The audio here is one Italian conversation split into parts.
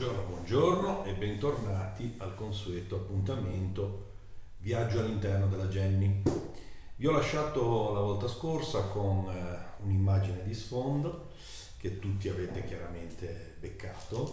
Buongiorno, buongiorno e bentornati al consueto appuntamento Viaggio all'interno della Jenny. Vi ho lasciato la volta scorsa con eh, un'immagine di sfondo che tutti avete chiaramente beccato,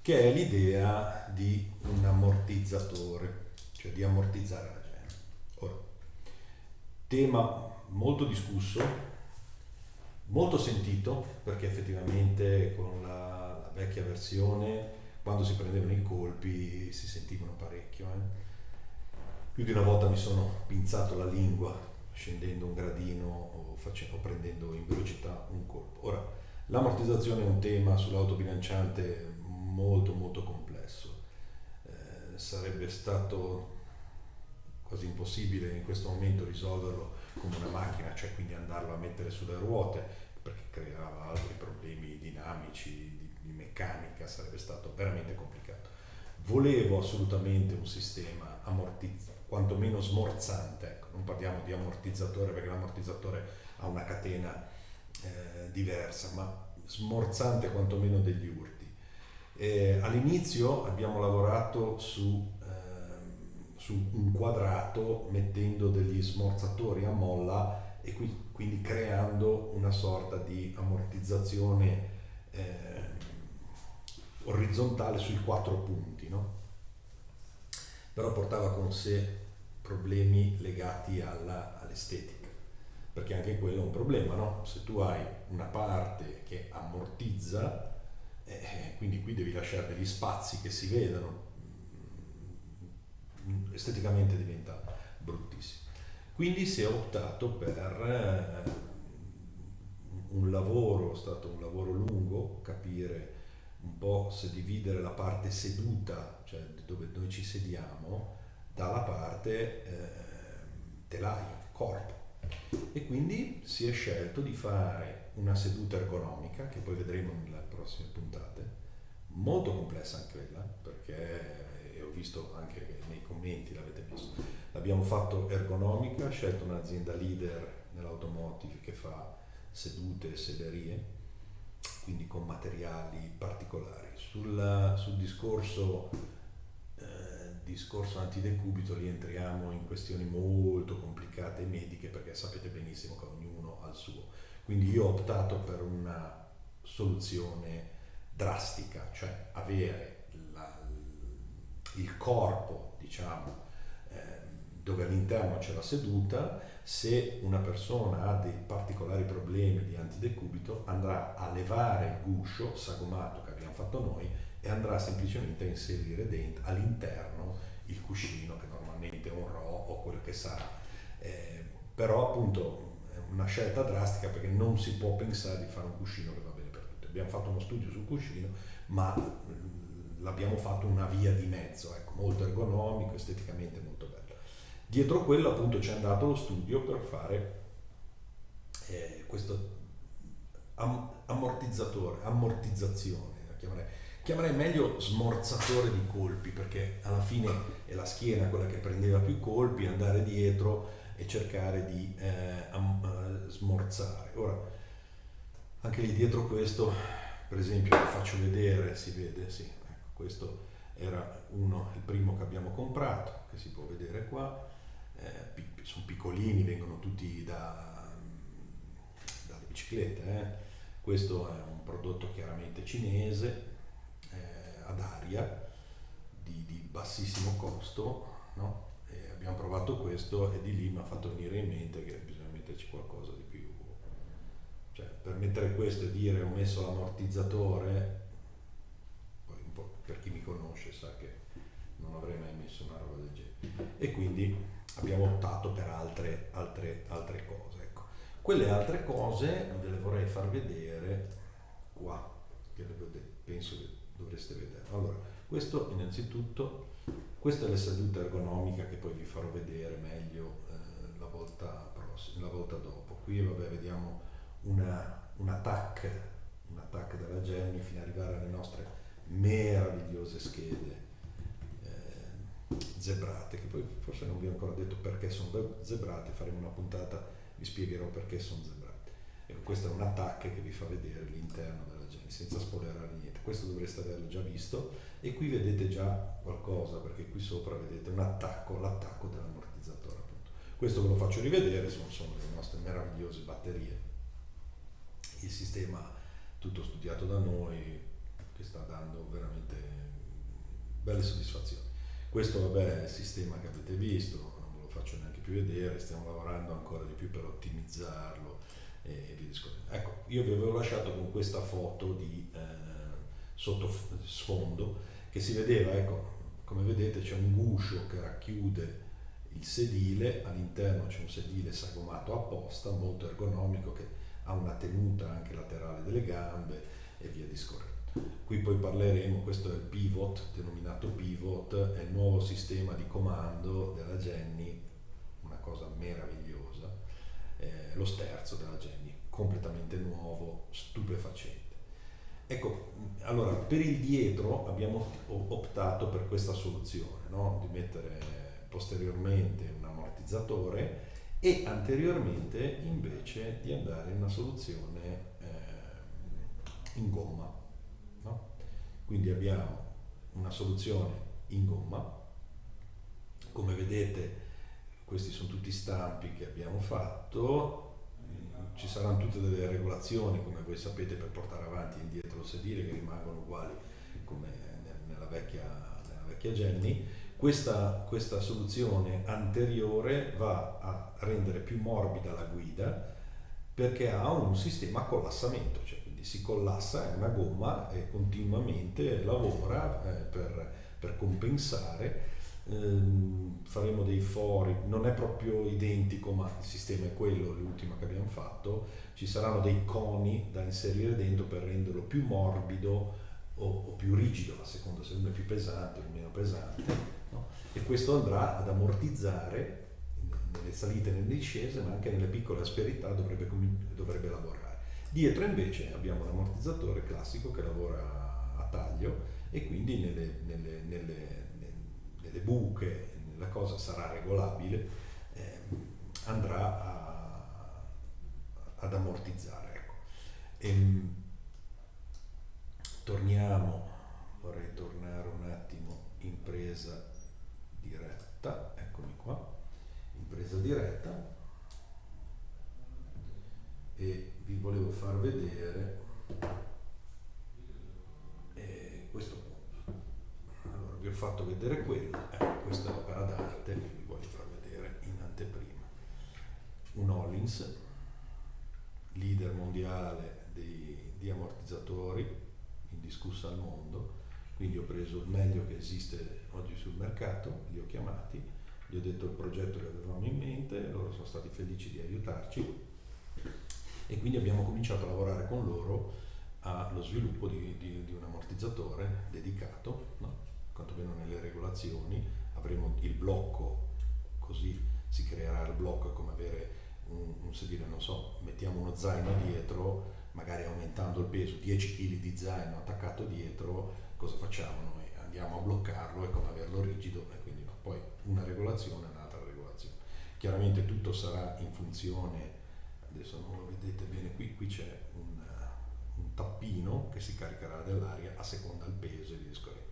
che è l'idea di un ammortizzatore, cioè di ammortizzare la Jenny. Ora, tema molto discusso, molto sentito, perché effettivamente con la, la vecchia versione quando si prendevano i colpi si sentivano parecchio. Eh. Più di una volta mi sono pinzato la lingua scendendo un gradino o, facendo, o prendendo in velocità un colpo. Ora, l'ammortizzazione è un tema sull'autobilanciante molto molto complesso. Eh, sarebbe stato quasi impossibile in questo momento risolverlo come una macchina, cioè quindi andarlo a mettere sulle ruote, perché creava altri problemi dinamici, di, meccanica, sarebbe stato veramente complicato. Volevo assolutamente un sistema ammortizzato quantomeno smorzante, ecco, non parliamo di ammortizzatore perché l'ammortizzatore ha una catena eh, diversa, ma smorzante quantomeno degli urti. Eh, all'inizio abbiamo lavorato su, eh, su, un quadrato mettendo degli smorzatori a molla e qui, quindi creando una sorta di ammortizzazione eh, orizzontale sui quattro punti. No? Però portava con sé problemi legati all'estetica, perché anche quello è un problema, no? Se tu hai una parte che ammortizza, eh quindi qui devi lasciare degli spazi che si vedano, mm, esteticamente diventa bruttissimo. Quindi si è optato per eh, un lavoro, è stato un lavoro lungo, capire un po' se dividere la parte seduta, cioè dove noi ci sediamo, dalla parte eh, telaio, corpo. E quindi si è scelto di fare una seduta ergonomica, che poi vedremo nelle prossime puntate, molto complessa anche quella, perché eh, ho visto anche nei commenti l'avete messo. L'abbiamo fatto ergonomica, scelto un'azienda leader nell'automotive che fa sedute e sederie, quindi con materiali particolari. Sul, sul discorso discorso antidecubito rientriamo in questioni molto complicate mediche perché sapete benissimo che ognuno ha il suo. Quindi io ho optato per una soluzione drastica, cioè avere la, il corpo, diciamo, eh, dove all'interno c'è la seduta, se una persona ha dei particolari problemi di antidecubito andrà a levare il guscio sagomato che abbiamo fatto noi e andrà semplicemente a inserire dentro, all'interno il cuscino che normalmente è un RO o quello che sarà. Eh, però appunto è una scelta drastica perché non si può pensare di fare un cuscino che va bene per tutti. Abbiamo fatto uno studio sul cuscino, ma mm, l'abbiamo fatto una via di mezzo, ecco, molto ergonomico, esteticamente molto bello. Dietro quello appunto c'è andato lo studio per fare eh, questo am- ammortizzatore, ammortizzazione, chiamerei chiamerei meglio smorzatore di colpi perché alla fine è la schiena quella che prendeva più colpi, andare dietro e cercare di eh, am, uh, smorzare. Ora, anche lì dietro questo, per esempio, lo faccio vedere, si vede, sì, ecco, questo era uno, il primo che abbiamo comprato, che si può vedere qua, eh, sono piccolini, vengono tutti da, dalle biciclette, eh. questo è un prodotto chiaramente cinese, ad aria di, di bassissimo costo, no? abbiamo provato questo e di lì mi ha fatto venire in mente che bisogna metterci qualcosa di più. Cioè, per mettere questo e dire ho messo l'ammortizzatore, per chi mi conosce sa che non avrei mai messo una roba del genere. E quindi abbiamo optato per altre, altre, altre cose. Ecco. Quelle altre cose ve le vorrei far vedere qua, che penso che dovreste vedere. Allora, questo innanzitutto, questa è la seduta ergonomica che poi vi farò vedere meglio eh, la, volta prossima, la volta dopo. Qui vabbè, vediamo una, un attack, un della Jenny fino ad arrivare alle nostre meravigliose schede zebrate, che poi forse non vi ho ancora detto perché sono zebrate, faremo una puntata, vi spiegherò perché sono zebrate. Ecco, questo è un attacco che vi fa vedere l'interno della Geni, senza spoilerare niente. Questo dovreste averlo già visto e qui vedete già qualcosa, perché qui sopra vedete un attacco, l'attacco dell'ammortizzatore appunto. Questo ve lo faccio rivedere, sono, sono le nostre meravigliose batterie. Il sistema tutto studiato da noi che sta dando veramente belle soddisfazioni. Questo vabbè è il sistema che avete visto, non ve lo faccio neanche più vedere, stiamo lavorando ancora di più per ottimizzarlo e via discorrendo. Ecco, io vi avevo lasciato con questa foto di eh, sotto sfondo che si vedeva, ecco, come vedete c'è un guscio che racchiude il sedile, all'interno c'è un sedile sagomato apposta, molto ergonomico, che ha una tenuta anche laterale delle gambe e via discorrendo. Qui poi parleremo, questo è il pivot, denominato pivot, è il nuovo sistema di comando della Jenny, una cosa meravigliosa, eh, lo sterzo della Jenny, completamente nuovo, stupefacente. Ecco, allora per il dietro abbiamo optato per questa soluzione, no? di mettere posteriormente un ammortizzatore e anteriormente invece di andare in una soluzione eh, in gomma. No? Quindi abbiamo una soluzione in gomma, come vedete questi sono tutti stampi che abbiamo fatto, ci saranno tutte delle regolazioni come voi sapete per portare avanti e indietro il sedile che rimangono uguali come nella vecchia, nella vecchia Jenny. Questa, questa soluzione anteriore va a rendere più morbida la guida perché ha un sistema a collassamento, cioè si collassa, è una gomma e continuamente lavora eh, per, per compensare ehm, faremo dei fori, non è proprio identico ma il sistema è quello, l'ultimo che abbiamo fatto, ci saranno dei coni da inserire dentro per renderlo più morbido o, o più rigido, a seconda se uno è più pesante o meno pesante, no? e questo andrà ad ammortizzare nelle salite e nelle discese, ma anche nelle piccole asperità dovrebbe, dovrebbe lavorare. Dietro invece abbiamo un ammortizzatore classico che lavora a taglio e quindi nelle, nelle, nelle delle buche, la cosa sarà regolabile, eh, andrà a, ad ammortizzare. Ecco. E, ehm, torniamo, vorrei tornare un attimo in presa diretta, eccomi qua, in presa diretta e far vedere vi ho fatto vedere quello, eh, questa è l'opera d'arte che vi voglio far vedere in anteprima. Un Hollins, leader mondiale di, di ammortizzatori, indiscussa al mondo, quindi ho preso il meglio che esiste oggi sul mercato, li ho chiamati, gli ho detto il progetto che avevamo in mente, loro sono stati felici di aiutarci e quindi abbiamo cominciato a lavorare con loro allo sviluppo di, di, di un ammortizzatore dedicato no? quantomeno nelle regolazioni, avremo il blocco, così si creerà il blocco, è come avere un, un sedile, non so, mettiamo uno zaino dietro, magari aumentando il peso, 10 kg di zaino attaccato dietro, cosa facciamo noi? Andiamo a bloccarlo, è come averlo rigido e quindi no. Poi una regolazione, un'altra regolazione. Chiaramente tutto sarà in funzione, adesso non lo vedete bene qui, qui c'è un, un tappino che si caricherà dell'aria a seconda del peso e di discorrendo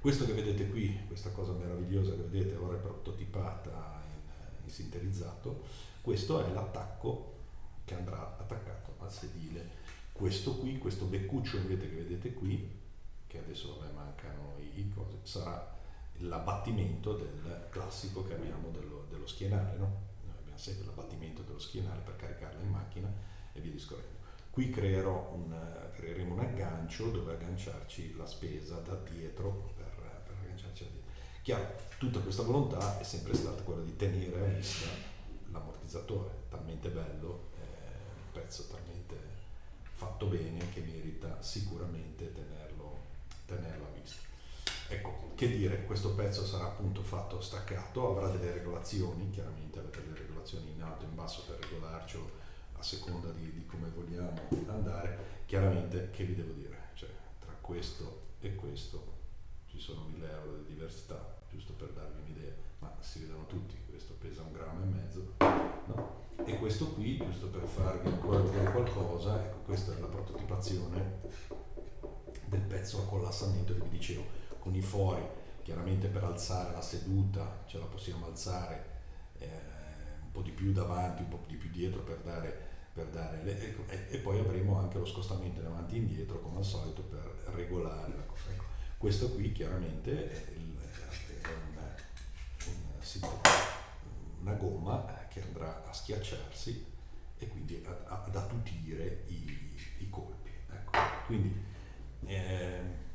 questo che vedete qui, questa cosa meravigliosa che vedete ora è prototipata in, in sinterizzato, questo è l'attacco che andrà attaccato al sedile. Questo qui, questo beccuccio invece che vedete qui, che adesso vabbè, mancano i, cose, sarà l'abbattimento del classico che abbiamo dello, dello schienale, no? Noi abbiamo sempre l'abbattimento dello schienale per caricarla in macchina e via discorrendo. Qui un, creeremo un aggancio dove agganciarci la spesa da dietro Chiaro, tutta questa volontà è sempre stata quella di tenere a vista l'ammortizzatore, talmente bello, eh, un pezzo talmente fatto bene che merita sicuramente tenerlo, tenerlo a vista. Ecco, che dire, questo pezzo sarà appunto fatto staccato, avrà delle regolazioni, chiaramente avete delle regolazioni in alto e in basso per regolarcelo a seconda di, di come vogliamo andare. Chiaramente, che vi devo dire, cioè, tra questo e questo ci sono 1000 euro di diversità, giusto per darvi un'idea, ma si vedono tutti, questo pesa un grammo e mezzo, no? e questo qui, giusto per farvi ancora vedere qualcosa, ecco questa è la prototipazione del pezzo a collassamento che vi dicevo, con i fori, chiaramente per alzare la seduta ce la possiamo alzare eh, un po' di più davanti, un po' di più dietro per dare, per dare le, ecco, e, e, poi avremo anche lo spostamento in avanti e indietro come al solito per regolare la cosa. Ecco, questo qui chiaramente è, il, è una, una, gomma che andrà a schiacciarsi e quindi ad attutire i, i colpi. Ecco. Quindi eh,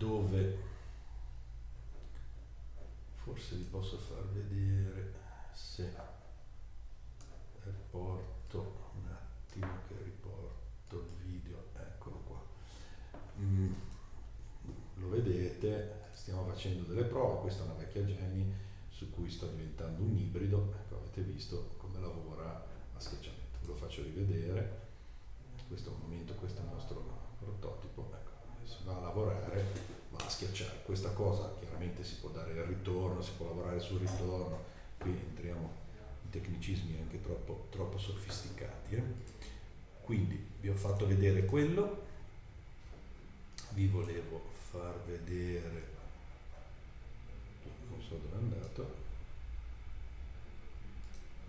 dove forse vi posso far vedere se riporto un attimo che riporto il video. Eccolo qua. Mm, lo vedete? Stiamo facendo delle prove. Questa è una vecchia Jenny su cui sto diventando un ibrido. Ecco avete visto come lavora a schiacciamento. Ve lo faccio rivedere. Questo è un momento, questo è il nostro prototipo, ecco, si va a lavorare, va a schiacciare. Questa cosa chiaramente si può dare il ritorno, si può lavorare sul ritorno, qui entriamo in tecnicismi anche troppo, troppo sofisticati. Eh? Quindi vi ho fatto vedere quello, vi volevo far vedere, non so dove è andato,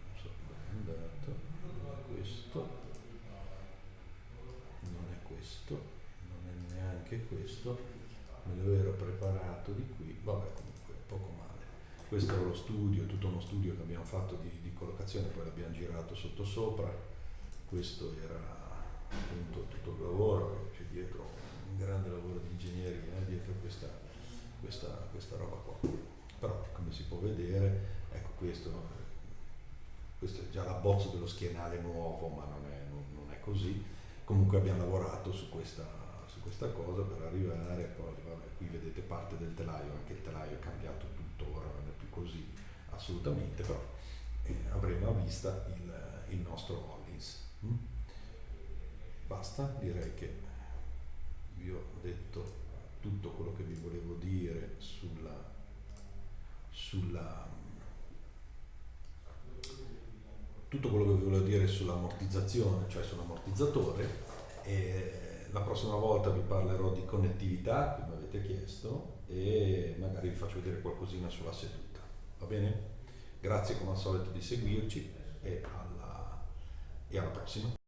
non so dove è andato, questo questo, non è neanche questo, lo ero preparato di qui, vabbè comunque poco male. Questo era lo studio, tutto uno studio che abbiamo fatto di, di collocazione, poi l'abbiamo girato sotto sopra, questo era appunto tutto il lavoro, c'è dietro un grande lavoro di ingegneria eh, dietro questa, questa, questa roba qua. Però come si può vedere, ecco questo, questo è già l'abbozzo dello schienale nuovo, ma non è, non, non è così comunque abbiamo lavorato su questa, questa cosa per arrivare, poi vabbè, qui vedete parte del telaio, anche il telaio è cambiato tutto, ora non è più così assolutamente, però eh, avremo a vista il, il nostro Hollins. Mm? Basta, direi che vi ho detto tutto quello che vi volevo dire sulla, sulla tutto quello che vi volevo dire sull'ammortizzazione, cioè sull'ammortizzatore. E la prossima volta vi parlerò di connettività, come avete chiesto, e magari vi faccio vedere qualcosina sulla seduta. Va bene? Grazie come al solito di seguirci e alla, e alla prossima.